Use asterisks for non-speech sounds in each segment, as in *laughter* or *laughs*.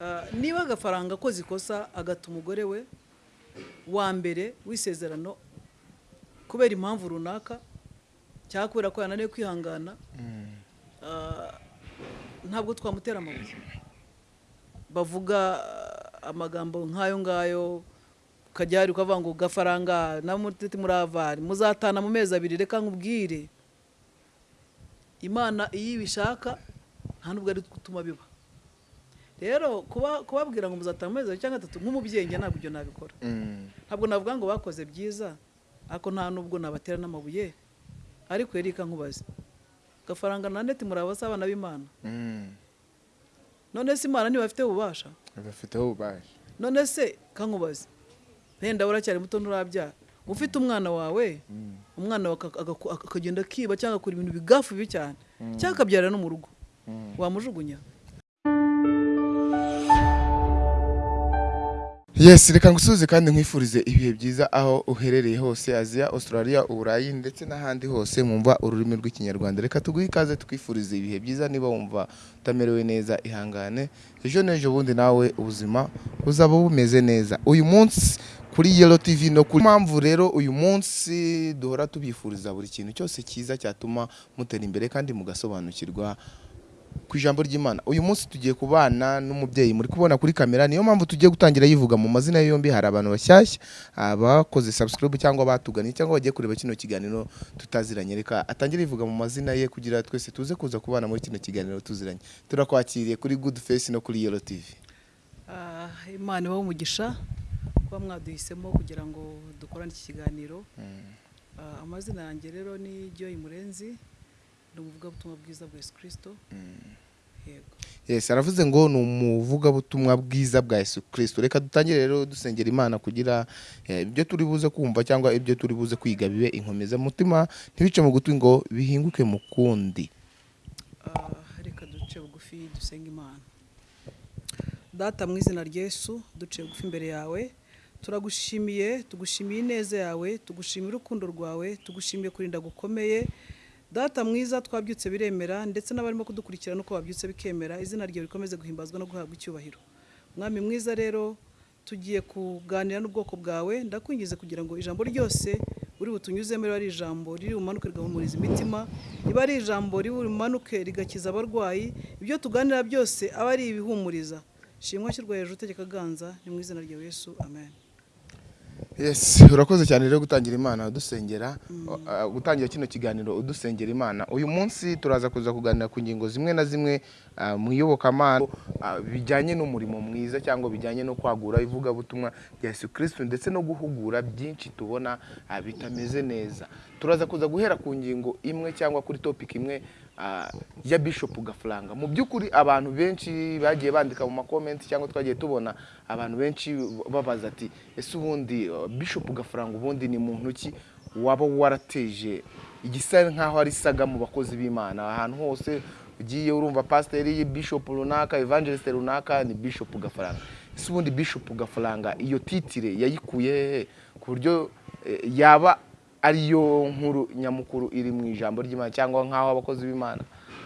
Ah, niba agafaranga akoze ikosa agata umugore we wa mbere w'isezerano kubera impamvu runaka cyangwa kubera ko yananiwe kwihangana ah, ntabwo twamutera amabuye. Bavuga ah, amagambo nk'ayo ngayo ukajya ukavuga ngo gafaranga na mutiti muravari muzatana mu mezi abiri reka nkubwire. Imana iyo ibishaka nta nubwo ari gutuma biba. Rero kuba kubabwira ngo muzatanga amezi cyangwa atatu nk'umubyeyi njye ntabwo ibyo nabikora. Ntabwo navuga ngo bakoze byiza ariko nta nubwo nabatera n'amabuye. Ariko erika nkubaze gafaranga na neti muri abasa abana b'imana? None se imana ntibafite ububasha? Bafiteho ububasha. None se kankubaze wenda uracyari muto nturabyara ufite umwana wawe? Umwana aka- agaku- akagenda akiba cyangwa agakora ibintu bigafu bibi cyane cyangwa akabyarira no mu rugo. Wamujugunya? Yes reka ngusubize kandi nkwifurize ibihe byiza aho uherereye hose aziya australia uburayi ndetse n'ahandi hose mwumva ururimi rw'ikinyarwanda. Reka tuguhe ikaze twifurize ibihe byiza niba wumva utamerewe neza ihangane. Ejo n'ejo bundi nawe ubuzima buzaba bumeze neza. Uyu munsi kuri yelo tv no kuri mpamvu rero uyu munsi duhora tubifuriza buri kintu cyose cyiza cyatuma mutera imbere kandi mugasobanukirwa ku ijambo ry'imana. Uyu munsi tugiye kubana n'umubyeyi muri kubona kuri kamera niyo mpamvu tugiye gutangira yivuga. Mu mazina yombi hari abantu bashyashya abakoze subscribe cyangwa batuganye cyangwa bagiye kureba kino kiganiro tutaziranye. Reka atangire yivuga mu mazina ye kugira twese tuze kuza kubana muri kino kiganiro tuziranye. Turakwakiriye kuri good face no kuri yellow tv Ah, imana ibahe umugisha kuba mwaduhisemo kugira ngo dukorane iki kiganiro. Ah, amazina yanjye rero ni Joy Murenzi. Ni umuvugabutumwa bwiza bwa Yesu Kristo? Yego. Yes aravuze ngo ni umuvugabutumwa bwiza bwa yesu kirisito reka dutangire rero dusengera imana kugira eh, ibyo turi buze kumva cyangwa ibyo turi buze kwiga bibe inkomezamutima ntibice mu gutwi ngo bihinguke mu kundi. Ah, reka duce bugufi dusenga imana. Data mu izina rya Yesu duciye bugufi imbere yawe. Turagushimiye tugushimiye ineza yawe tugushimiye urukundo rwawe tugushimiye kurinda gukomeye data mwiza twabyutse biremera ndetse n'abarimo kudukurikira nuko babyutse bikemera izina ryawe rikomeze guhimbazwa no guhabwa icyubahiro. Mwami mwiza rero tugiye kuganira n'ubwoko bwawe ndakwingize kugira ngo ijambo ryose uri butunyuzemo riba ari ijambo riri bumanuke rigahumuriza imitima riba ari ijambo riri bumanuke rigakiza abarwayi ibyo tuganira byose aba ari ibihumuriza. Shimwa shyirwa hejuru utegeka ganza ni mu izina rya yesu amen. Yes. Urakoze cyane rero gutangira imana udusengera uh, gutangira kino kiganiro udusengera imana. Uyu munsi turaza kuza kuganira ku ngingo zimwe na zimwe uh, mu iyobokamana uh, bijyanye n'umurimo mwiza cyangwa bijyanye no kwagura ivugabutumwa rya yesu kirisito ndetse no guhugura byinshi tubona uh, bitameze neza. Turaza kuza guhera ku ngingo imwe cyangwa kuri topic imwe uh, ya bishop gafaranga mu by'ukuri abantu benshi bagiye bandika mu makomenti cyangwa twagiye tubona abantu benshi babaza ati ese ubundi bishop gafaranga ubundi ni muntu ki waba warateje igisa nk'aho ari saga mu bakozi b'imana? Ahantu hose ugiye urumva pasiteri bishop runaka evangelist runaka ni bishop gafaranga ese ubundi bishop gafaranga iyo titire yayikuye ku buryo eh, yaba ariyo nkuru nyamukuru iri mu ijambo ry'imana cyangwa nk'aho abakozi b'imana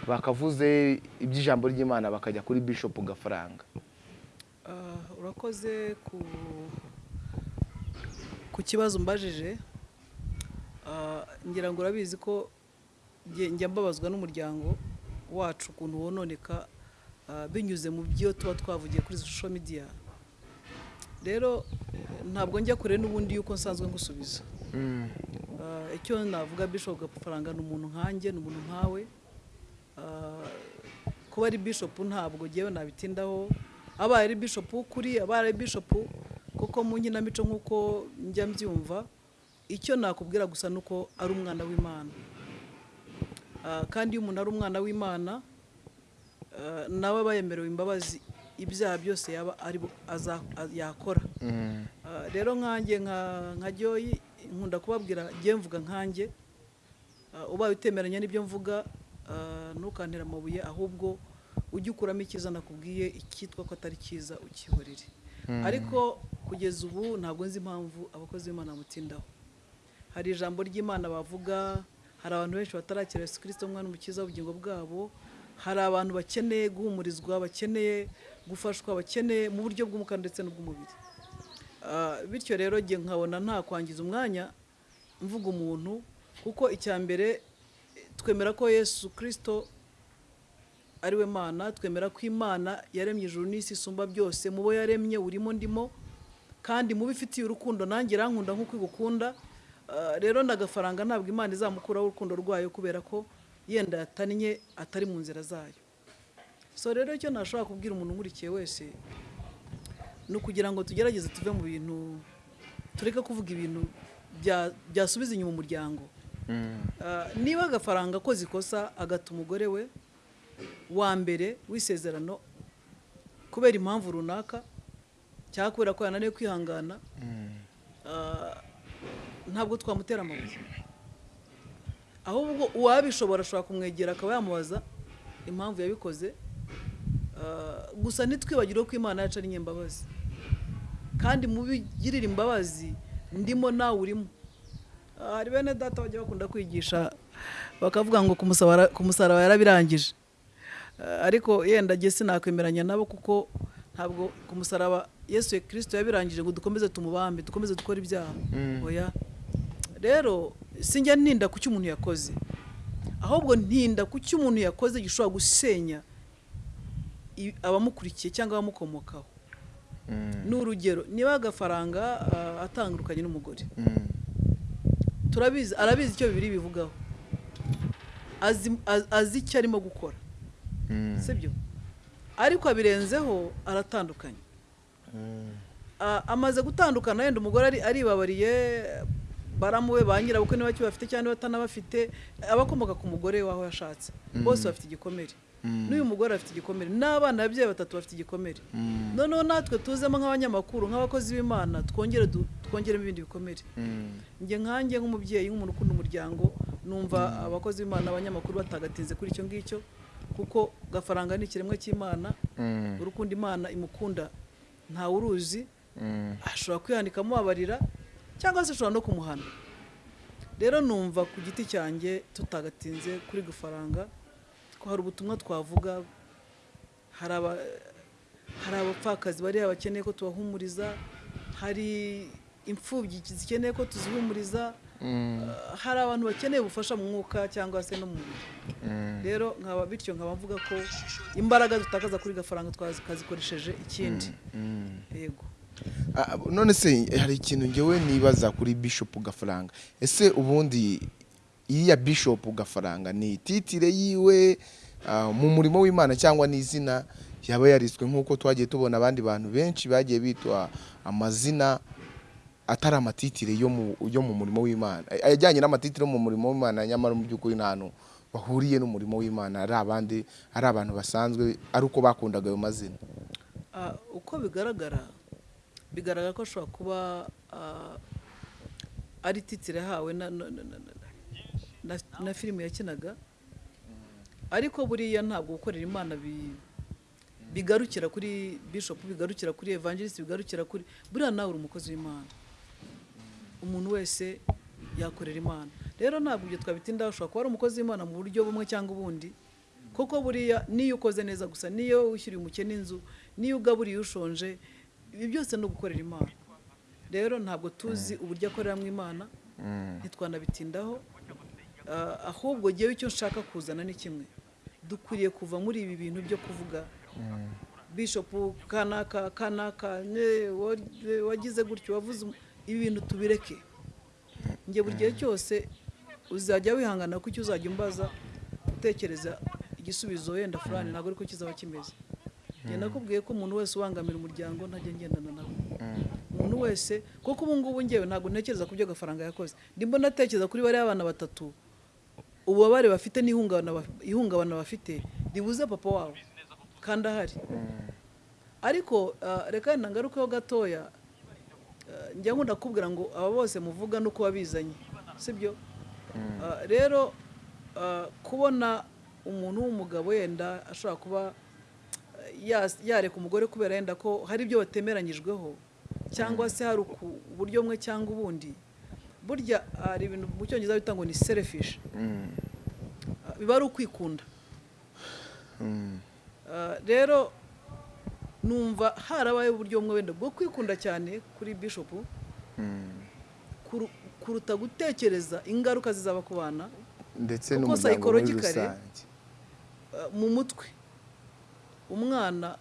bakavuze iby'ijambo ry'imana bakajya kuri bishop gafaranga Ah, urakoze ku ku kibazo mbajije. Ah, ngira ngo urabizi ko njya mbabazwa n'umuryango wacu ukuntu wononeka ah, binyuze mu byo tuba twavugiye kuri social media. Rero ntabwo njya kure n'ubundi yuko nsanzwe ngusubiza. Icyo navuga bishop gafaranga ni umuntu nkanjye ni umuntu nkawe. Ah, kuba ari bishop ntabwo ngewe nabitindaho. Abaye ari bishop w'ukuri abaye ari bishop kuko mu nkinamico nk'uko njya mbyumva icyo nakubwira gusa ni uko ari umwana w'imana. Ah, kandi iyo umuntu ari umwana w'imana nawe aba yemerewe imbabazi ibyaha byose yaba ari yakora. Ah, rero nkanjye nka nka Joy nkunda kubabwira njye mvuga nkanjye Ah, ubaye utemeranya n'ibyo mvuga ah, ntukantera amabuye ahubwo ujye ukuramo icyiza nakubwiye icyitwa ko atari cyiza ukihorere. Ariko kugeza ubu ntabwo nzi impamvu abakozi b'imana bamutindaho. Hari ijambo ry'imana bavuga hari abantu benshi batarakira yesu kirisito umwana umukiza w'ubugingo bwabo hari abantu bakeneye guhumurizwa bakeneye gufashwa bakeneye mu buryo bw'umwuka ndetse n'ubw'umubiri. Bityo rero njye nkabona nta kwangiza umwanya mvuga umuntu kuko icya mbere twemera ko yesu kirisito ari we mana twemera ko imana yaremye ijuru n'isi isumba byose mu bo yaremye urimo ndimo kandi mubi ifitiye urukundo nanjye irankunda nk'uko igukunda Ah, rero ndagafaranga ntabwo imana izamukuraho urukundo rwayo kubera ko yenda yatannye atari mu nzira zayo. So rero icyo nashobora kubwira umuntu nkurikiye wese ni ukugira ngo tugerageze tuve mu bintu tureke kuvuga ibintu bya- byasubiza inyuma umuryango. Ah, niba agafaranga akoze ikosa agata umugore we wa mbere w'isezerano kubera impamvu runaka cyangwa kubera ko yananiwe kwihangana ah, ntabwo twamutera amabuye. Ahubwo uwabishobora ashobora kumwegera akaba yamubaza impamvu yabikoze gusa ntitwibagire ko imana yacu ari nyembabazi. Kandi mubigirire imbabazi ndimo nawe urimo. Ah, hari bene data bajya bakunda kwigisha bakavuga ngo ku musaraba- yarabirangije. Ah, ariko yenda jye sinakwemeranya nabo kuko ntabwo ku musaraba yesu kirisito yabirangije ngo dukomeze tumubambe dukomeze dukore ibyaha. Oya. Rero sinjya ntinda ku cyo umuntu yakoze. Ahubwo ntinda ku cyo umuntu yakoze gishobora gusenya abamukurikiye cyangwa abamukomokaho. Ni urugero niba agafaranga ah, atandukanye n'umugore. Turabizi arabizi icyo bibiri bivugaho azi, az- azi icyo arimo gukora. Sibyo ariko abirenzeho aratandukanye. A- amaze gutandukana yenda umugore ari- aribabariye baramuwe ba nyirabukwe niba bafite cyangwa niba batanabafite abakomoka ku mugore w'aho yashatse. Bose bafite igikomere. N'uyu mugore afite igikomere. N'abana babyeyi batatu bafite igikomere. Noneho natwe tuzemo nk'abanyamakuru nk'abakozi b'imana twongere twongeremo ibindi bikomere. Njye nkanjye nk'umubyeyi nk'umuntu ukunda umuryango numva abakozi b'imana abanyamakuru batagatinze kuri icyo ngicyo kuko gafaranga ni ikiremwa cy'imana urukundo imana imukunda. Ntawe uruzi ashobora kwihanika amubabarira cyangwa se ashobora no kumuhana. Rero numva ku giti cyanjye tutagatinze kuri gafaranga hari ubutumwa twavuga hari aba- hari abapfakazi bariya bakeneye ko tubahumuriza hari imfubyi zikeneye ko tuzihumuriza Uh, hari abantu bakeneye ubufasha mu mwuka cyangwa se no mu mubiri. Rero nkaba bityo nkaba mvuga ko imbaraga dutakaza kuri gafaranga twazikoresheje ikindi. Yego. Ah, none se hari ikintu ngewe nibaza kuri bishop gafaranga. Ese ubundi iriya bishop gafaranga ni titire yiwe ah, mu murimo w'imana cyangwa n'izina yaba yariswe nk'uko twagiye tubona abandi bantu benshi bagiye bitwa amazina atari amatitire yo mu murimo w'imana. Ay- ajyanye n'amatitire yo mu murimo w'imana nyamara mu by'ukuri nta hantu bahuriye n'umurimo w'imana. Ari abandi ari abantu basanzwe ari uko bakundaga ayo mazina. Ah, uko bigaragara bigaragara ko ashobora kuba ah, ari titire yahawe na, filime yakinaga. Ariko buriya ntabwo gukorera imana bi- bigarukira kuri bishop bigarukira kuri evangelist bigarukira kuri buriya nawe uri umukozi w'imana. Umuntu wese yakorera imana. Rero ntabwo ibyo twabitindaho ushobora kuba ari umukozi w'imana mu buryo bumwe cyangwa ubundi. Kuko buriya niyo ukoze neza gusa niyo wishyuriye umukene inzu niyo ugaburiye ushonje ibi byose ni ugukorera imana. Rero ntabwo tuzi uburyo akoreramo imana ntitwanabitindaho Ah, ahubwo ngewe icyo nshaka kuzana ni kimwe. Dukwiriye kuva muri ibi bintu byo kuvuga. Bishopu kanaka kanaka wagize gutyo wavuze ibi bintu tubireke. Njye buri gihe cyose uzajya wihangana ko icyo uzajya umbaza utekereza igisubizo wenda fulani ntabwo ariko kizaba kimeze. Njye nakubwiye ko umuntu wese ubangamira umuryango ntajya ngendana nawe umuntu wese kuko ubu ngubu ngewe ntabwo ntekereza ku byo agafaranga yakoze. Ndimo natekereza kuri bariya abana batatu ububabare bafite n'ihungabana baf- ihungabana bafite ribuze papa wabo. Kandi ahari. Ariko ah, reka wenda ngarukeho gatoya. Ah, njya nkunda kubwira ngo aba bose muvuga nuko wabizanye sibyo? Ah, rero kubona umuntu w'umugabo yenda ashobora kuba yareka umugore kubera yenda ko hari ibyo batemeranyijweho cyangwa se hari uburyo bumwe cyangwa ubundi burya hari ibintu mu cyongereza bita ngo ni selfish. Ah, biba ari ukwikunda. Ah, rero numva harabaye uburyo bumwe wenda bwo kwikunda cyane kuri bishopu kuru- kuruta gutekereza ingaruka zizaba ku bana. Ndetse n'umuryango muri rusange. Ah, mu mutwe. Umwana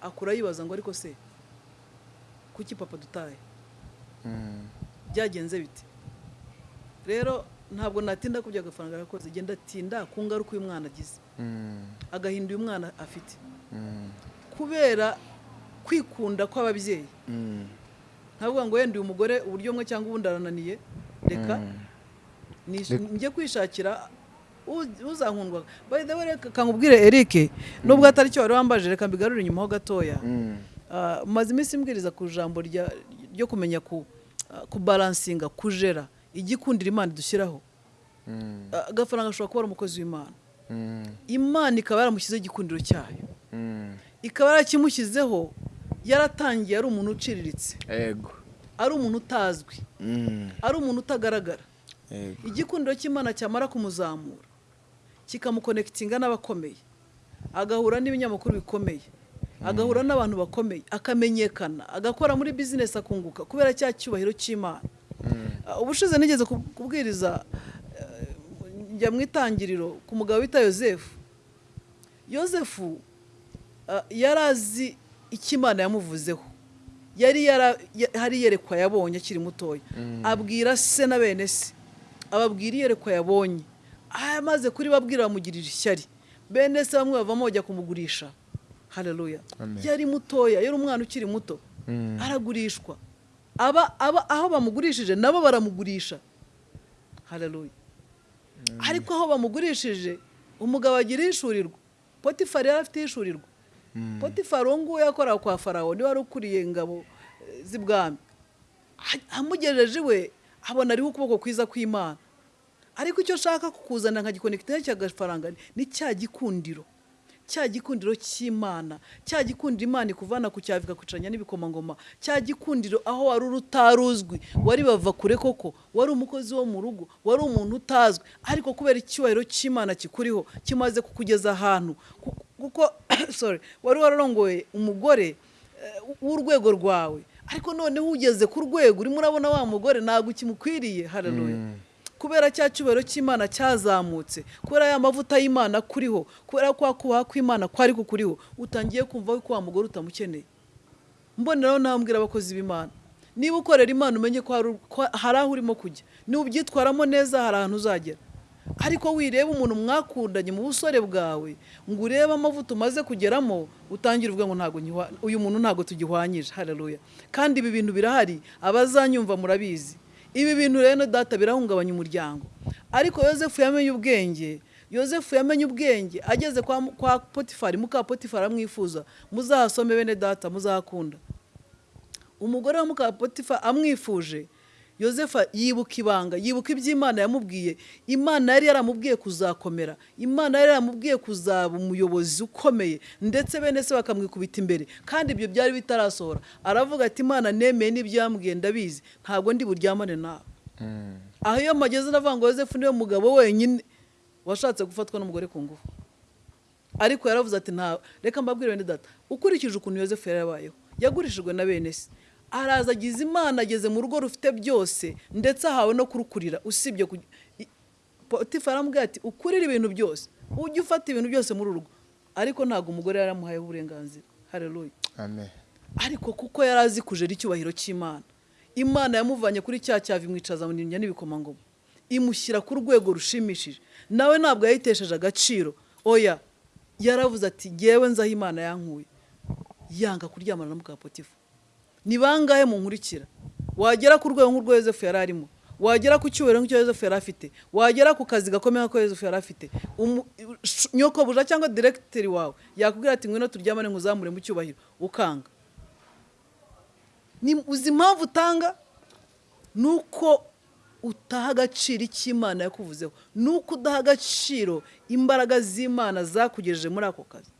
akura yibaza ngo ariko se kuki papa dutaye? Mm. byagenze bite? Rero ntabwo natinda ku byo agafaranga yakoze genda atinda ku ngaruka uyu mwana agize. Mm. agahinda uyu mwana afite. Mm. kubera kwikunda kw'ababyeyi. Mm. ntavuga ngo wenda uyu mugore uburyo bumwe cyangwa ubundi arananiye. Reka njye kwishakira uzankundwa way reka nkubwire Eric nubwo atari cyo wari wambaje reka mbigarure inyuma ho gatoya. Ah, maze iminsi mbwiriza ku ijambo ryo kumenya ku ah, kujera igikundira imana idushyiraho Mm. Ah, agafaranga ashobora kuba ari umukozi w'imana. Mm. imana ikaba yaramushyizeho igikundiro cyayo. Mm. ikaba yarakimushyizeho yaratangiye ari umuntu uciriritse. Ari umuntu utazwi. Ari umuntu utagaragara. Igikundiro cy'imana cyamara kumuzamura kikamukonekitinga n'abakomeye. Agahura n'ibinyamakuru bikomeye. Agahura n'abantu bakomeye. Akamenyekana. Agakora muri bizinesi akunguka kubera cya cyubahiro cy'imana. Ubushize nigeze kub- kubwiriza eh, njya mu itangiriro ku mugabo bita yosefu. Yosefu ah, yari azi icyo imana yamuvuzeho. Yari hari iyerekwa yabonye akiri mutoya. Abwira se na bene se. Ababwira iyerekwa yabonye. Amaze kuri babwira bamugirira ishyari. Bene se bamwe bavamo bajya kumugurisha. Amen. yari mutoya yari umwana ukiri muto. Mm. aragurishwa. Aba aba aho bamugurishije nabo baramugurisha. Haleluya ariko aho bamugurishije umugabo agira ishurirwa potifari yari afite ishurirwa potifari uwo nguwo yakoraga kwa farawo ni we wari ukuriye ingabo eh, z'ibwami. Amugejeje iwe abona ariho ukuboko kwiza kw'imana. Ariko icyo nshaka kukuzanira nka gikonekiteri cy'agafaranga ni cya gikundiro. Cya gikundiro cy'imana cya gikundiro imana ikuvana ku cyavu ikakucanya n'ibikomangoma cya gikundiro aho wari uri wari bava kure koko wari umukozi wo mu rugo wari umuntu utazwi ariko kubera icyubahiro cy'imana kikuriho kimaze kukugeza ahantu Ku- kuko *coughs* sorry wari wararongoye umugore eh, w'urwego rwawe ariko noneho ugeze ku rwego urimo urabona wa mugore ntabwo kimukwiriye haleluya. Kubera cya cyubahiro cy'imana cyazamutse kubera ya mavuta y'imana kuriho kubera kwa kubaha kw'imana kwari kukuriho utangiye kumva ko wa mugore utamukeneye. Mboneraho nambwira abakozi b'imana. Niba ukorera imana umenye ko hari- aho urimo kujya. Niba ubyitwaramo neza hari ahantu uzagera. Ariko wireba umuntu mwakundanye mu busore bwawe ngo urebe amavuta umaze kugeramo utangire uvuga ngo ntabwo uyu muntu ntabwo tugihwanyije. Haleluya. Kandi ibi bintu birahari abazanyumva murabizi. Ibi bintu rero data birahungabanya umuryango. Ariko yosefu yamenye ubwenge yosefu yamenye ubwenge ageze kwa, potifari muka potifari amwifuza muzahasome bene data muzahakunda. Umugore wa muka potifa amwifuje yosefu yibuka ibanga yibuka iby'imana yamubwiye. Imana yari yaramubwiye kuzakomera. Imana yari yaramubwiye kuzaba umuyobozi ukomeye. Ndetse bene se bakamwikubita imbere. Kandi ibyo byari bitarasohora. Aravuga ati imana nemeye n'ibyo yambwiye ndabizi. Ntabwo ndi buryamane nawe. Mm. aho iyo mageze ndavuga ngo yosefu ni we mugabo wenyine. Washatse gufatwa n'umugore ku ngufu. Ariko yaravuze ati nta reka mbabwire bene data. Ukurikije ukuntu yosefu yari yabayeho yagurishijwe na bene se. Araza agize imana ageze mu rugo rufite byose ndetse ahawe no kurukurira. Usibye ku i- potifa aramubwira ati ukurire ibintu byose. Ujye ufata ibintu byose muri rugo ariko ntabwo umugore yari amuhayeho uburenganzira. Hareruya amen. Ariko kuko yari azi kujera icyubahiro cy'imana. Imana yamuvanye kuri cya cyavi imwicaza mu n'ibikomangoma imushyira ku rwego rushimishije. Nawe ntabwo yayitesheje agaciro. Oya yaravuze ati ngewe nzaho imana yankuye. Yanga kuryamana na mukapotifa ni bangahe munkurikira wagera ku rwego nk'urwo yosefu yari arimo. Wagera ku cyubahiro nk'icyo yosefu yari afite. Wagera ku kazi gakomeye nk'ako yosefu yari afite. Nyokobuja cyangwa diregiteri wawe yakubwira ati ngwino turyamane nkuzamure mu cyubahiro. Ukanga. Uzi impamvu utanga? Ni uko utaha agaciro icyo imana yakuvuzeho. Ni uko udaha agaciro imbaraga z'imana zakugejeje muri ako kazi.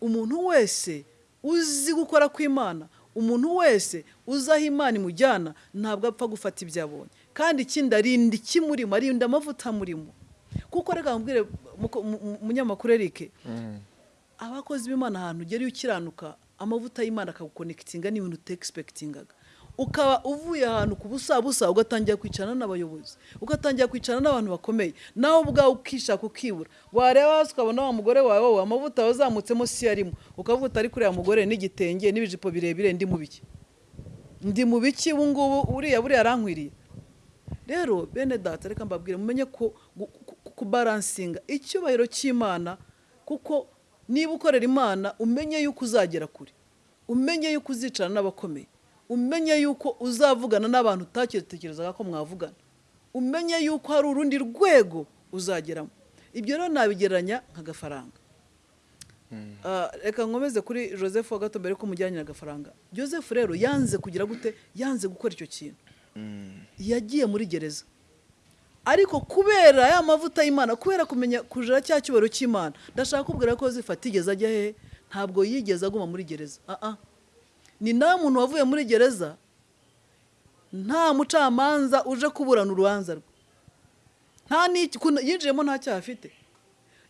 Umuntu wese uzi gukora kw'imana umuntu wese uzi aho imana imujyana ntabwo apfa gufata ibyo abonye. Kandi ikindi arinda ikimurimo arinda amavuta amurimo kuko reka mbwire muko- mu- mu- munyamakuru Eric. Abakozi b'imana ahantu ugera iyo ukiranuka amavuta y'imana akagukonekitinga n'ibintu utegispekitingaga ukaba uvuye ahantu ku busa busa ugatangira kwicarana n'abayobozi ugatangira kwicarana n'abantu bakomeye nawe ubwawe ukishaka ukibura. Wareba hasi ukabona wa mugore wawe wowe amavuta wazamutsemo si arimo ukavuga utari kuriya mugore n'igitenge n'ibijipo birebire ndi mu biki? Ndi mu biki ubu ngubu uriya buriya arankwiriye? Rero bene data reka mbabwire mumenye ko kubaransinga icyubahiro cy'imana kuko niba ukorera imana umenye yuko uzagera kure. Umenye yuko uzicarana n'abakomeye. Umenye yuko uzavugana n'abantu utatekerezaga ko mwavugana. Umenye yuko hari urundi rwego uzageramo. Ibyo rero nabigereranya nk'agafaranga. Ah, reka nkomeze kuri joseph wa gato mbere ko mujyanye agafaranga joseph rero yanze kugira gute yanze gukora icyo kintu. Yagiye muri gereza. Ariko kubera ya mavuta y'imana kubera kumenya kujira cya cyubahiro cy'imana ndashaka kubwira ko zifata igeze ajya hehe ntabwo yigeze aguma muri gereza. Ah, ah. Ni nawe muntu wavuye muri gereza nta mucamanza uje kuburana urubanza rwe. Nta yinjiyemo nta cyaha afite.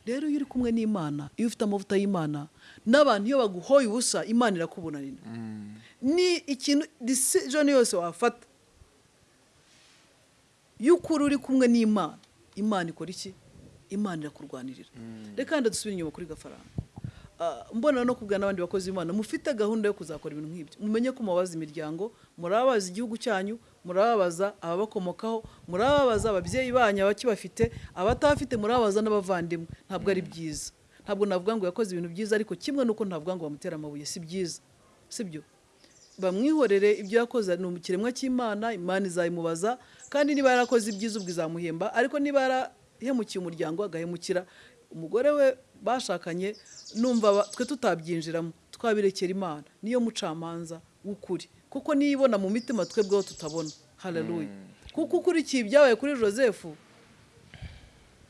Rero iyo uri kumwe n'imana iyo ufite amavuta y'imana n'abantu iyo baguhoye ubusa imana irakubunanira ni ikintu decision yose wafata. Y'ukuri uri kumwe n'imana imana ikora iki? Imana irakurwanirira. Reka wenda dusubire inyuma kuri gafaranga. Mbona no kubwira n'abandi bakozi b'imana. Mufite gahunda yo kuzakora ibintu nk'ibyo. Mumenye ko mubabaza imiryango murababaza igihugu cyanyu murababaza ababakomokaho murababaza ababyeyi banyu abakibafite abatabafite murababaza n'abavandimwe. Ntabwo ari byiza. Ntabwo navuga ngo yakoze ibintu byiza ariko kimwe nuko ntavuga ngo bamutera amabuye. Si byiza. Sibyo bamwihorere ibyo yakoze ni ikiremwa cy'imana imana izayimubaza kandi niba yarakoze ibyiza ubwo izamuhemba. Ariko niba yarahemukiye umuryango agahemukira umugore we bashakanye numva twe tutabyinjiramo twabirekera imana. Niyo mucamanza w'ukuri. Kuko niyo ibona mu mitima twebweho tutabona. Haleluya kuko ukurikiye ibyabaye kuri joseph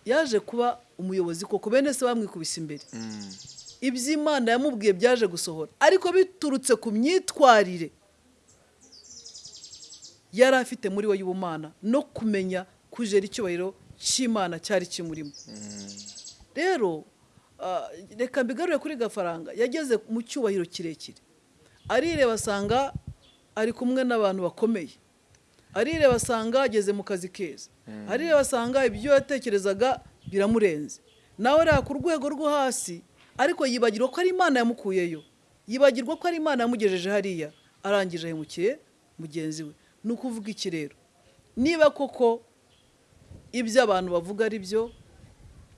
yaje kuba umuyobozi koko. Bene se bamwikubise imbere. Iby'imana yamubwiye byaje gusohora. Ariko biturutse ku myitwarire yari afite muri we y'ubumana no kumenya kujera icyubahiro cy'imana cyari kimurimo. Rero ah, reka mbigarure kuri gafaranga. Yageze mu cyubahiro kirekire. Arireba asanga ari kumwe n'abantu bakomeye. Arireba asanga ageze mu kazi keza. Arireba asanga ibyo yatekerezaga biramurenze. Nawe areba ku rwego rwo hasi ariko yibagirwa ko ari imana yamukuyeyo. Yibagirwa ko ari imana yamugejeje hariya. Arangije ahemukiye mugenzi we. Ni ukuvuga iki rero? Niba koko ibyo abantu bavuga ari byo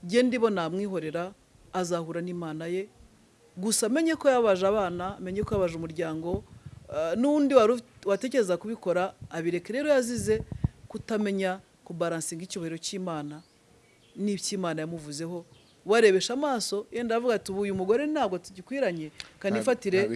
genda ibona namwihorera azahura n'imana ye. Gusa amenye ko yabaje abana amenye ko yabaje umuryango ah, n'undi watekereza kubikora abireke rero yazize kutamenya kubaransinga icyubahiro cy'imana n'iby'imana yamuvuzeho. Warebesha amaso yenda avuga ati ubu uyu mugore ntabwo tugikwiranye kanifatire. Ntabwo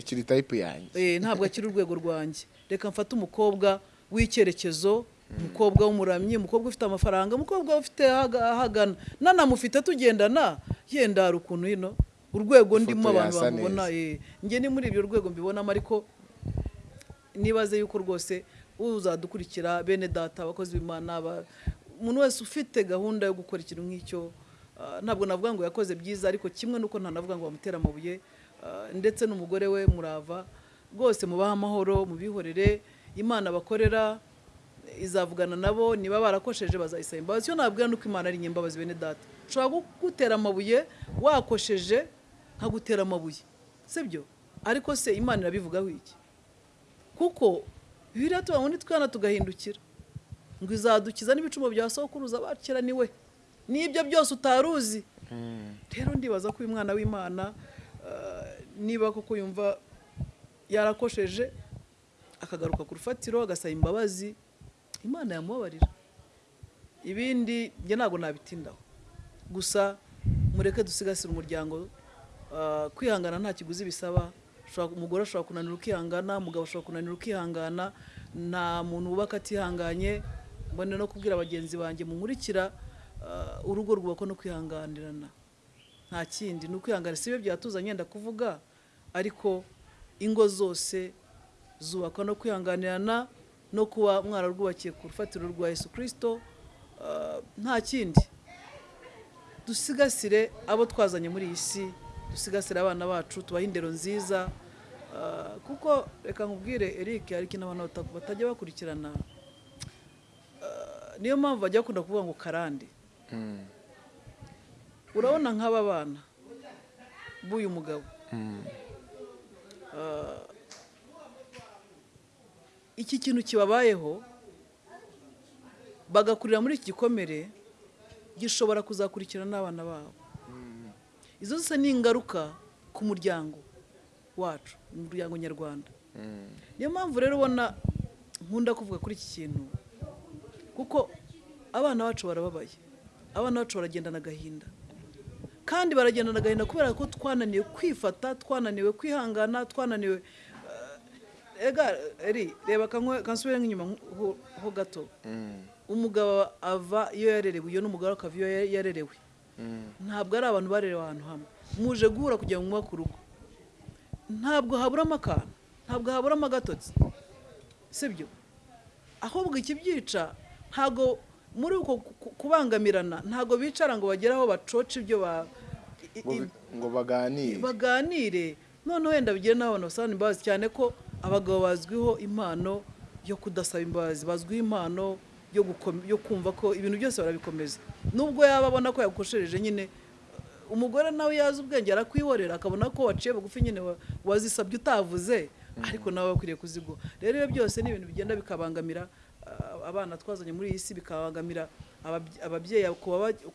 yanjye. Eh, ntabwo akiri urwego rwanjye. Reka mfate umukobwa w'icyerekezo umukobwa w'umuramyi umukobwa ufite amafaranga umukobwa ufite ahaga- ahagana. Nanamufite tugendana yenda hari ukuntu hino urwego ndimo abantu bamubona neza. eh, ni muri ibyo rwego mbibonamo ariko nibaze yuko rwose uzadukurikira bene data abakozi b'imana aba- umuntu wese ufite gahunda yo gukora ikintu nk'icyo ah, ntabwo navuga ngo yakoze byiza ariko kimwe nuko ntanavuga ngo bamutera amabuye ah, ndetse n'umugore we murava rwose mubahe amahoro mubihorere imana bakorera izavugana nabo niba barakosheje bazayisaba imbabazi. Icyo nabwira nuko imana ari inyembabazi bene data. Ushobora kugutera amabuye wakosheje nkagutera amabuye. Sibyo? Ariko se imana irabivugaho iki? Kuko biriya tuba muri twana tugahindukira. Ngo izadukiza n'ibicumuro bya sokuruza bakira ni we. N'ibyo byose utaruzi rero ndibaza ko uyu mwana w'imana ah, niba koko yumva yarakosheje akagaruka ku rufatiro agasaba imbabazi imana yamubabarira. Ibindi njye ntabwo nabitindaho. Gusa mureke dusigasire umuryango ah, kwihangana nta kiguzi bisaba. Umugore ashobora kunanira ukihangana umugabo ashobora kunanira ukihangana nta muntu wubaka atihanganye. Mbone no kubwira bagenzi banjye munkurikira ah, urugo rwubakwa no kwihanganirana. Nta kindi. Ni ukwihangana. Si byo byatuzanye yenda kuvuga ariko ingo zose zubakwa no kwihanganirana no kuba mwararwubakiye ku rufatiro rwa yesu kirisito ah, nta kindi dusigasire abo twazanye muri iyi si dusigasire abana bacu tubahe indero nziza Ah, kuko reka nkubwire Eric hari ikintu abantu bata- batajya bakurikirana Ah, niyo mpamvu bajya bakunda kuvuga ngo karande Mm. urabona nk'aba bana b'uyu mugabo Mm. Ah, iki kintu kibabayeho bagakurira muri iki gikomere gishobora kuzakurikirana n'abana babo. Izo zose ni ingaruka ku muryango wacu umuryango nyarwanda. Mm. niyo mpamvu rero ubona nkunda kuvuga kuri iki kintu kuko abana bacu barababaye abana bacu baragendana agahinda kandi baragendana agahinda kubera ko twananiwe kwifata twananiwe kwihangana twananiwe eri reba kansubire nk'inyuma ho- gato. Mm. umugabo ava iyo yarerewe iyo n'umugore akava iyo ya- yarerewe. Mm. ntabwo ari abantu barerewe ahantu hamwe. Muje guhura kugira ngo mwubake urugo ntabwo haburamo akantu ntabwo haburamo agatotsi sibyo? Ahubwo ikibyica ntabwo muri uko ku- kubangamirana ntabwo bicara ngo bagere aho bacoca ibyo Ngo baganire. baganire. Noneho wenda bigire n'abantu basaba imbabazi cyane ko abagabo bazwiho impano yo kudasaba imbabazi bazwiho impano yo kumva ko ibintu byose barabikomeza. Nubwo yaba abona ko yagukoshereje nyine umugore nawe yazi ubwenge arakwihorera akabona ko waciye bugufi nyine wa- wazisabye utavuze ariko nawe akwiriye kuzigwa. Rero ibyo byose ni ibintu bigenda bikabangamira abana twazanye muri iyi si bikabangamira ababye- ababyeyi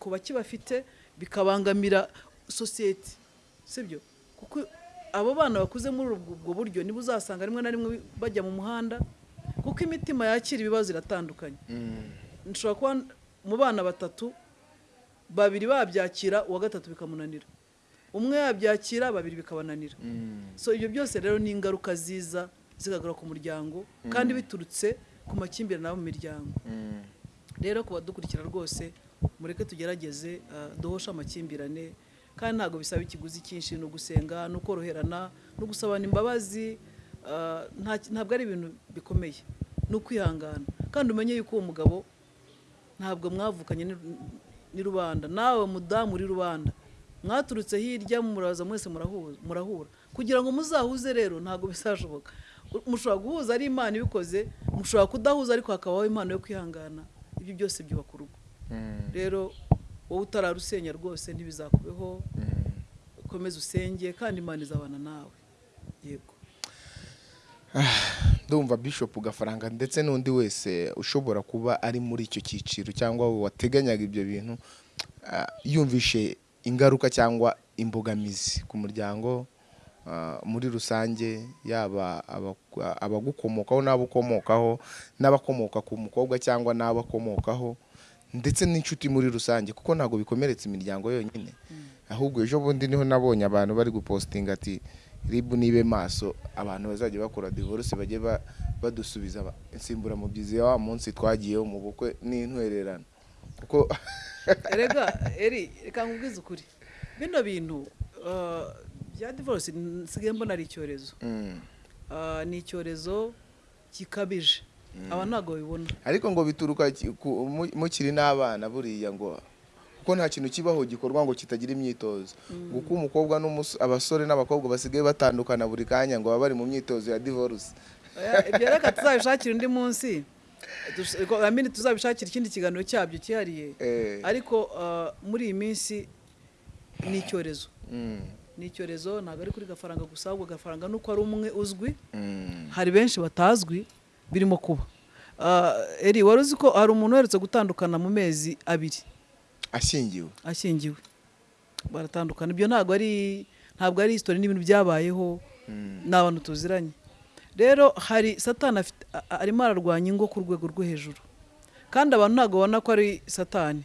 ku bakibafite bikabangamira sosiyete sibyo? Kuko abo bana bakuze muri ubwo buryo niba uzasanga rimwe na rimwe bajya mu muhanda kuko imitima yakira ibibazo iratandukanye Mm. nshobora kuba mu bana batatu babiri babyakira uwa gatatu bikamunanira umwe yabyakira babiri bikabananira Mm. so ibyo byose rero ni ingaruka ziza zikagaruka ku muryango kandi biturutse ku makimbirane aba mu miryango Mm. rero ku badukurikira rwose mureke tugerageze ah, duhoshe amakimbirane kandi ntabwo bisaba ikiguzi cyinshi ni ugusenga ni ukoroherana no gusabana imbabazi nta- ntabwo ari ibintu bikomeye. Ni ukwihangana. Kandi umenye yuko uwo mugabo ntabwo mwavukanye ni- rubanda. Nawe mudamu uri rubanda. Mwaturutse hirya muraza mwese murahu- murahura. Kugira ngo muzahuze rero ntabwo bizashoboka. Mushobora guhuza ari imana ibikoze mushobora kudahuza ariko hakabaho impano yo kwihangana. Ibyo byose byubaka urugo Mm. rero wowe utararusenya rwose ntibizakubeho Mm. ukomeze usenge kandi imana izabana nawe. Yego. *sighs* Ndumva bishop gafaranga ndetse n'undi wese ushobora kuba ari muri icyo cyiciro cyangwa wateganyaga ibyo bintu ah, yumvishe ingaruka cyangwa imbogamizi ku muryango ah, muri rusange yaba aba- abagukomokaho n'abakomokaho n'abakomoka ku mukobwa cyangwa n'abakomokaho. Ndetse n'inshuti muri rusange kuko ntabwo bikomeretsa imiryango yonyine. Ahubwo ejo bundi ni ho nabonye abantu bari gupositinga ati ribu nibe maso. Abantu bazajya bakora divorce bajye ba- badusubiza ba- insimburamubyizi ya wa munsi twagiyeho mu bukwe n'intwererano. Kuko *laughs* erega eri reka nkubwize ukuri. Bino bintu ah, bya divorce nsigaye mbona ari icyorezo. Mm. Ah, ni icyorezo gikabije aba ntabwo babibona. Ariko ngo bituruka mukiri n'abana buriya ngo kuko nta kintu kibaho gikorwa ngo kitagira imyitozo. Kuko umukobwa abasore n'abakobwa basigaye batandukana buri kanya ngo baba bari mu myitozo ya divorce. Ibyo reka tuzabishakira undi munsi. Tuzabishakira ikindi kiganiro cyabyo cyihariye. Eh. ariko ah, muri iyi minsi ni icyorezo. Mm. ni icyorezo ntabwo ari kuri gafaranga gusa ahubwo gafaranga nuko ari umwe uzwi. Mm. hari benshi batazwi birimo kuba. Ah, eri wari uzi ko hari umuntu uherutse gutandukana mu mezi abiri? Ashyingiwe. Ashyingiwe. Baratandukana. Ibyo ntabwo ari ntabwo ari history n'ibintu byabayeho Mm. ni abantu tuziranye. Rero hari satani arimo ararwanya ingo ku rwego rwo hejuru. Kandi abantu ntabwo babona ko ari satani.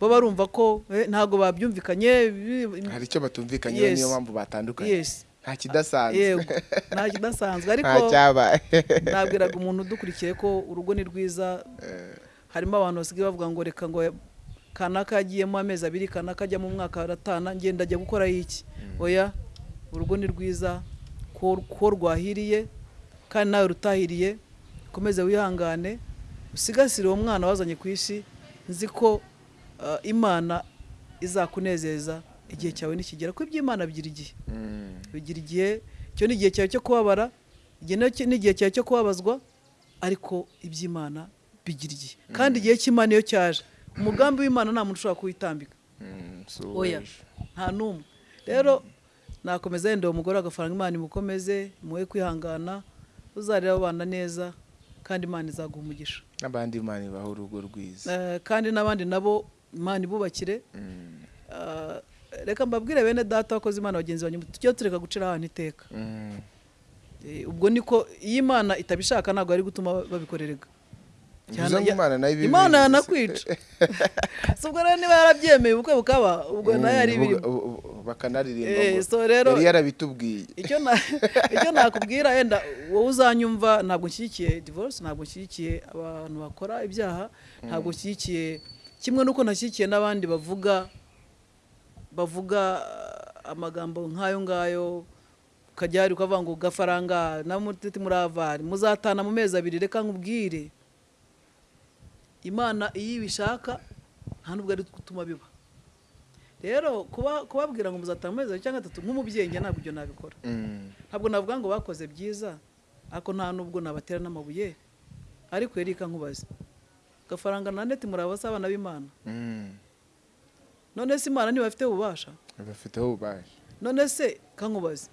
Bo barumva ko eh, ntabwo babyumvikanye hari icyo batumvikanyeho niyo mpamvu batandukanye. Yes. Nta kidasanzwe yego nta kidasanzwe ariko nabwiraga umuntu udukurikiye ko urugo ni rwiza. Harimo abantu basigaye bavuga ngo reka ngo kanaka yagiyemo amezi abiri kanaka ajya mu mwaka aratana ngenda ajya gukora iki? Oya urugo ni rwiza ko ko rwahiriye kandi nawe rutahiriye ukomeze wihangane. Usigasire uwo mwana wazanye ku isi nzi ko uh, imana izakunezeza. Igihe cyawe nikigera ko iby'imana bigira igihe. Mm. bigira igihe icyo ni igihe cyawe cyo kubabara ni igihe cyawe cyo kubabazwa ariko iby'imana bigira igihe. Kandi igihe cy'imana iyo cyaje umugambi w'imana nta muntu ushobora kuwitambika. Mm. Oya nta n'umwe. Rero nakomeza yenda uwo mugore agafaranga imana imukomeze muhe kwihangana uzarera abana neza kandi imana izaguha umugisha. N'abandi imana ibaha urugo rwiza. Eh, kandi n'abandi nabo imana ibubakire. Mm. Eh, reka mbabwire bene data wakoze imana bagenzi banyu tujye tureka gucira ahantu iteka. Mm. Eh, ubwo niko iyo imana itabishaka ntabwo ari gutuma babikorerega. Imana yanakwica. *laughs* Si ubwo rero niba yarabyemeye ubukwe bukaba ubwo na yo ari Mm, ibirimo bakanaririmba Eh, yari yarabitubwiye. icyo na *laughs* icyo nakubwira wenda wowe uzanyumva ntabwo nshyigikiye divorce ntabwo nshyigikiye abantu bakora ibyaha ntabwo nshyigikiye kimwe n'uko nashyigikiye n'abandi bavuga bavuga uh, amagambo nk'ayo ngayo ukajya hari ukavuga ngo gafaranga na mutete muravari muzatana mu mezi abiri reka nkubwire. Imana iyo ibishaka nta nubwo ari gutuma biba. Rero kuba kubabwira ngo muzatanga mu mezi abiri cyangwa atatu nk'umubyeyi njye ntabwo ibyo nabikora. Mm. ntabwo navuga ngo bakoze byiza ariko nta nubwo nabatera n'amabuye. Ariko yereka nkubaze gafaranga na neti muri abasa abana b'imana. Mm. None se imana ntibafite ububasha. Bafiteho ububasha. None se kankubaze?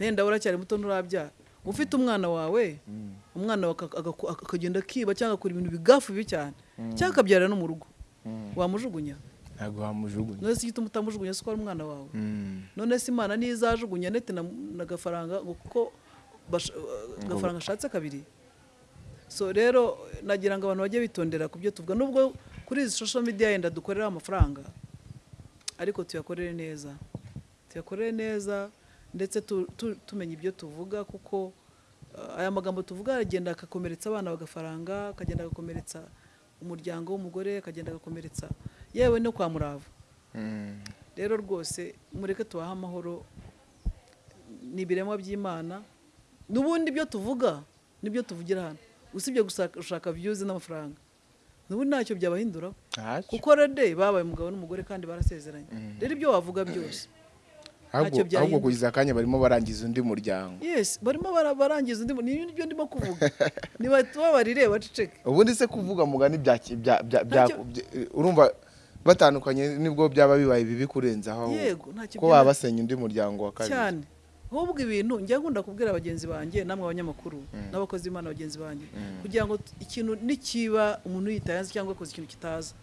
Wenda uracyari muto nturabyara ufite umwana wawe? Umwana aka- agaku- akagenda akiba cyangwa akora ibintu bigafu bibi cyane. Cyangwa akabyarira no mu rugo. Mm. wamujugunya? Ntabwo wamujugunya. None se igituma utamujugunya si ko ari umwana wawe? Mm. none se imana niyo izajugunya neti na, na gafaranga ngo kuko basha- gafaranga ashatse kabiri? So rero nagira ngo abantu bajye bitondera ku byo tuvuga. Nubwo kuri izi social media yenda dukorera amafaranga ariko tuyakorere neza. Tuyakorere neza ndetse tu- tu- tumenya ibyo tuvuga kuko uh, aya magambo tuvuga aragenda agakomeretsa abana bagafaranga akagenda agakomeretsa umuryango w'umugore akagenda agakomeretsa yewe no kwa murava Mm. rero rwose mureke tubahe amahoro ni ibiremwa by'imana n'ubundi ibyo tuvuga ni byo tuvugira hano. Usibye gushaka views n'amafaranga. N'ubundi ntacyo byabahinduraho. Kuko rede babaye umugabo n'umugore kandi barasezeranye. Rero ibyo wavuga byose. Ahubwo kugeza akanya barimo barangiza undi muryango. Yes barimo bara- barangiza undi mu- ni ibyo ndimo kuvuga. *laughs* Ntibatubabarire baceceke ubundi se kuvuga mugani bya- urumva batandukanye ni bwo byaba bibaye bibi kurenzaho ko byaba- baba basenya undi muryango wa kabiri. Cyane. Ahubwo ibintu njya nkunda kubwira bagenzi banjye namwe abanyamakuru n'abakozi b'imana bagenzi banjye kugira ngo ikintu nikiba umuntu yitayanze cyangwa akoze ikintu kitaza.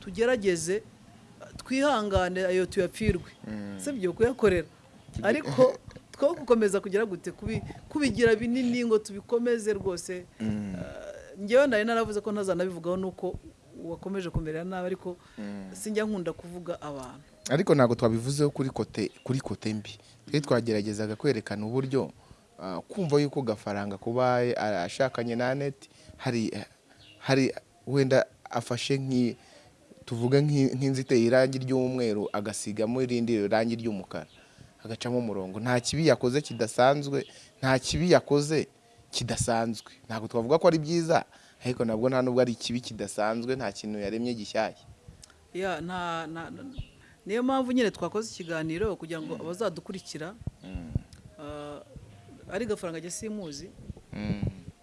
Tugerageze twihangane ayo tuyapfirwe. Sibyo? Kuyakorera. Ariko two gukomeza kugira gute? Kubi- kubigira binini ngo tubikomeze rwose. Uh, njyewe nari naravuze ko ntazanabivugaho nuko wakomeje kumerera nabi ariko sinjya nkunda kuvuga abantu. Ariko ntabwo twabivuzeho kuri kote kuri kote mbi. Twe twageragezaga kwerekana uburyo ah, kumva yuko gafaranga kuba ashakanye na aneti hari hari wenda afashe nk'i tuvuge nk'i- nk'inzu iteye irangi ry'umweru agasigamo irindi rangi ry'umukara agacamo umurongo. Nta kibi yakoze kidasanzwe nta kibi yakoze kidasanzwe. Ntabwo twavuga ko ari byiza ariko nabwo nta nubwo ari ikibi kidasanzwe nta kintu yaremye gishyashya. Niyo mpamvu nyine twakoze ikiganiro kugira ngo abazadukurikira ah, ari gafaranga ajya simuzi Mm.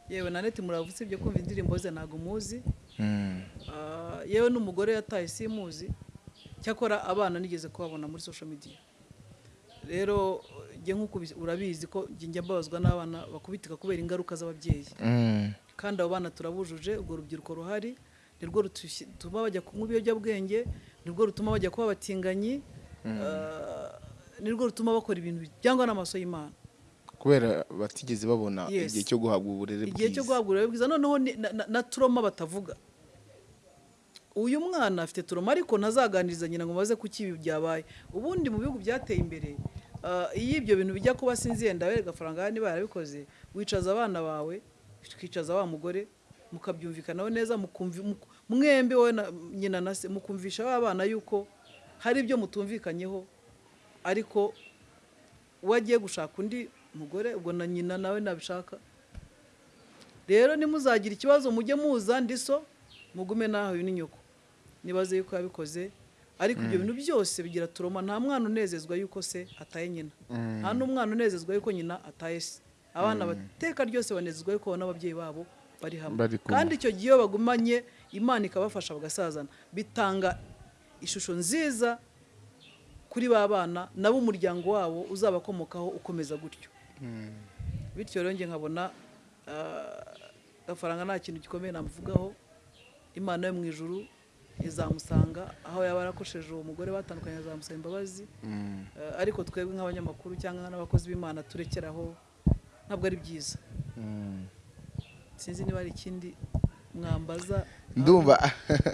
yewe na neti muravutse ibyo kumva indirimbo ze ntabwo muzi Mm. Ah, yewe n'umugore yataye simuzi cyakora abana nigeze kubabona muri social media rero njye nk'uko urabizi ko njye njya mbabazwa n'abana bakubitika kubera ingaruka z'ababyeyi Mm. kandi abo bana turabujuje urwo rubyiruko ruhari nirwo rutuma bajya kunywa ibiyobyabwenge nirwo rutuma bajya kuba abatinganyi ah, nirwo rutuma bakora ibintu byangwa n'amaso y'imana. Kubera batigeze babona igihe cyo guhabwa uburere igihe cyo bwiza. guhabwa uburere bwiza. Noneho na- turoma batavuga. Uyu mwana afite turoma ariko ntazaganiriza nyina ngo maze kuki ibi byabaye. Ubundi mu bihugu byateye imbere ah, iyo ibyo bintu bijya kuba sinzi yenda we gafaranga niba yarabikoze wicaza abana bawe ukicaza wa mugore mukabyumvikanaho neza mwembi wowe na nyina na se mukumvisha ba bana yuko hari ibyo mutumvikanyeho ariko uwo agiye gushaka undi mugore ubwo na nyina nawe nabishaka. Rero nimuzagira ikibazo mujye muza ndi so mugume naho uyu ni nyoko. Nibaze yuko yabikoze ariko ibyo bintu byose bigira turoma. Nta mwana unezezwa yuko se ataye nyina. Nta n'umwana unezezwa yuko nyina ataye se. Abana bateka ryose banezezwa yuko babona ababyeyi babo bari hamwe. Kandi icyo gihe iyo bagumanye imana ikabafasha bagasazana. Bitanga ishusho nziza kuri ba bana nabo umuryango wabo uzabakomokaho ukomeza gutyo. Bityo rero njye nkabona ah, gafaranga nta kintu gikomeye namuvugaho. Imana yo mu ijuru izamusanga aho yaba yarakosheje uwo mugore batandukanye azamusaba imbabazi. Ah, ariko twebwe nk'abanyamakuru cyangwa n'abakozi b'imana turekeraho ntabwo ari byiza. Sinzi niba hari ikindi mwambaza. Ndumva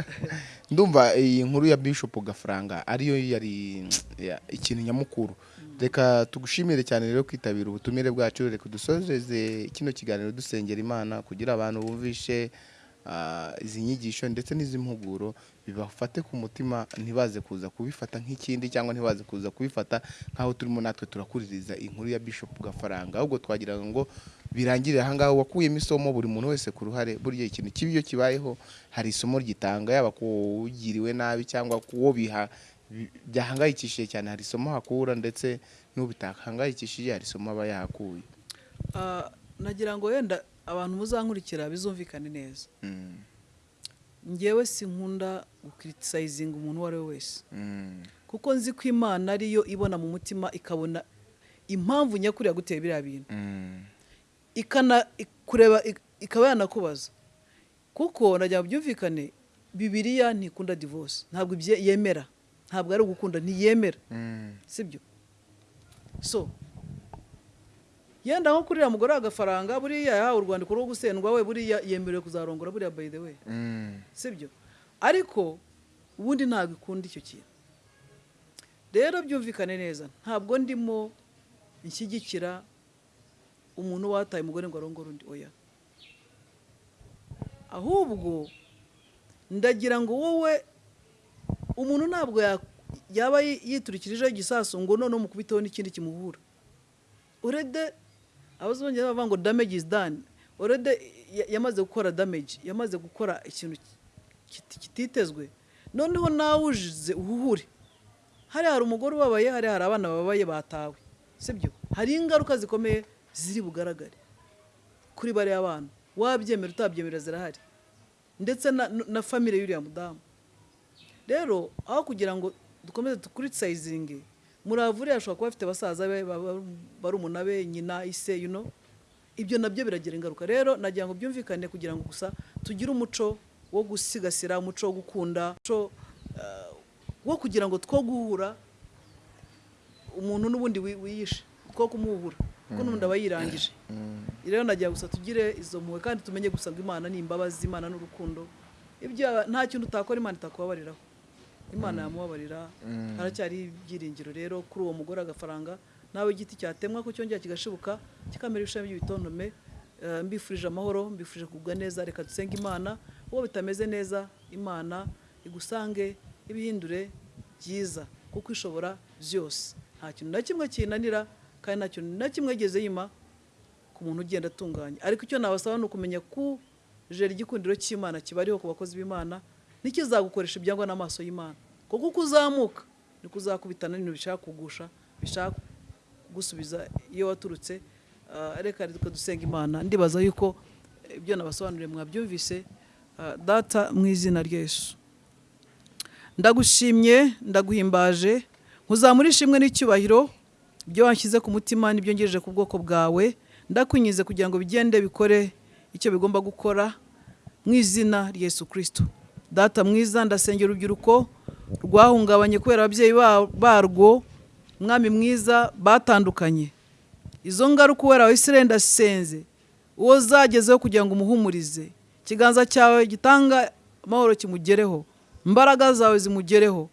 *laughs* ndumva iyi nkuru ya bishop gafaranga ariyo yari ya- ikintu nyamukuru. Reka tugushimire cyane rero kwitabira ubutumire bwacu reka dusozeze kino kiganiro dusengera imana kugira abantu bumvishe ah, izi nyigisho ndetse n'izi mpuguro bibafate ku mutima ntibaze kuza kubifata nk'ikindi cyangwa ntibaze kuza kubifata nk'aho turimo natwe turakuririza inkuru ya bishop gafaranga ahubwo twagira ngo birangirire ahangaha wakuyemo isomo buri muntu wese ku ruhare burya ikintu kibi iyo kibayeho hari isomo ryitanga yaba ku ugiriwe nabi cyangwa ku wo biha bi- byahangayikishije cyane. Hari isomo hakura ndetse n'ubitakangayikishije hari isomo aba yahakuye. Ah, nagira ngo wenda abantu muzankurikira bizumvikane neza. Mm, ngewe sinkunda gukiritisayizinga umuntu uwo ari we wese. Mm, kuko nzi ko imana ariyo ibona mu mutima ikabona impamvu nyakuri yaguteye biriya bintu. Mm, ikana kureba ik- ikaba yanakubaza. Kuko nagira ngo byumvikane bibiriya ntikunda divorce. Ntabwo yemera. Ntabwo ari ugukunda ntiyemera. Mm, sibyo? So yenda nko kuri uriya mugore w'agafaranga buriya yahawe urwandiko rwo gusendwa we buriya yemerewe kuzarongora buriya by the way. Mm, sibyo? Ariko ubundi ntabwo ikunda icyo kintu. Rero byumvikane neza. Ntabwo ndimo nshyigikira umuntu wataye umugore ngo arongore undi oya. Ahubwo ndagira ngo wowe umuntu ntabwo ya- yaba yi- yiturikirijeho igisasu ngo noneho mukubiteho n'ikindi kimuhura urede abazongera bavuga ngo damage is done. Urede ya- yamaze gukora damage yamaze gukora ikintu kiti- kititezwe. Noneho nawe ujize uhuhure. Hariya hari umugore ubabaye hariya hari abana bababaye batawe. Sibyo? Hari ingaruka zikomeye ziri bugaragare. Kuri bariya bana wabyemera utabyemera zirahari. Ndetse na, famire y'uriya mudamu. Rero aho kugira ngo dukomeze dukuritisayizinge muravuriya ashobora kuba afite basaza be ba- barumuna be nyina ise you know ibyo na byo biragira ingaruka. Rero nagira ngo byumvikane kugira ngo gusa tugire umuco wo gusigasira umuco wo gukunda umuco eh, wo kugira ngo two guhura umuntu n'ubundi wi- wiyishe two kumuhura. Kuko n'ubundi aba yirangije. Rero nagira gusa tugire izo mpuhwe kandi tumenye gusa ngo imana ni imbabazi imana n'urukundo. Ibyo nta kintu utakora imana itakubabariraho. Imana yamubabarira. Haracyari ibyiringiro rero kuri uwo mugore agafaranga. Nawe igiti cyatemwa ko cyongera kigashibuka kikamera ibishami by'ibitontome Eh, mbifurije amahoro mbifurije kugubwa neza. Reka dusenge imana. Uwo bitameze neza imana igusange ibihindure byiza kuko ishobora byose. Nta kintu na kimwe kinanira. Kandi nta kintu na kimwe yigeze yima ku muntu ugenda atunganya. Ariko icyo nabasaba ni ukumenya ko jeri igikundiro cy'imana kiba ariho ku bakozi b'imana ntikizagukoresha ibyangwa n'amaso y'imana. Kuko uko uzamuka niko uzakubitana n'ibintu bishaka kugusha bishaka kugusubiza iyo waturutse. Ah, reka reka dusenga imana. Ndibaza yuko ibyo nabasobanuriye mwabyumvise. Ah, data mu izina rya Yesu. Ndagushimye ndaguhimbaje. Nkuzamura ishimwe n'icyubahiro. Ibyo wanshyize ku mutima n'ibyo ngejeje ku bwoko bwawe ndakwinyize kugira ngo bigende bikore icyo bigomba gukora mu izina Yesu kirisito data mwiza ndasengera urubyiruko rwahungabanye kubera ababyeyi ba- barwo mwami mwiza batandukanye. Izo ngaruka uwera wa Isirayeli ndasenze uwo zagezeho kugira ngo umuhumurize. Ikiganza cyawe gitanga amahoro kimugereho imbaraga zawe zimugereho.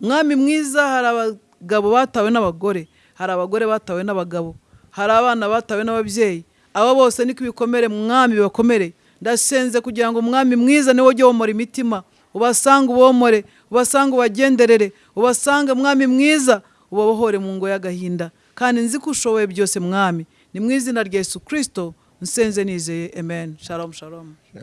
Mwami mwiza hari abagabo batawe n'abagore. Hari abagore batawe n'abagabo hari abana batawe n'ababyeyi. Abo bose niko ibikomere mwami bibakomere. Ndasenze kugira ngo umwami mwiza ni we ujye womora imitima ubasange ubomore ubasange ubagenderere ubasange mwami mwiza ubabohore mu ngo y'agahinda. Kandi nzi ko ushoboye byose mwami. Ni mu izina rya Yesu kirisito nsenze nizeye. Amen. Shalom shalom.